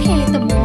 okay at the moment.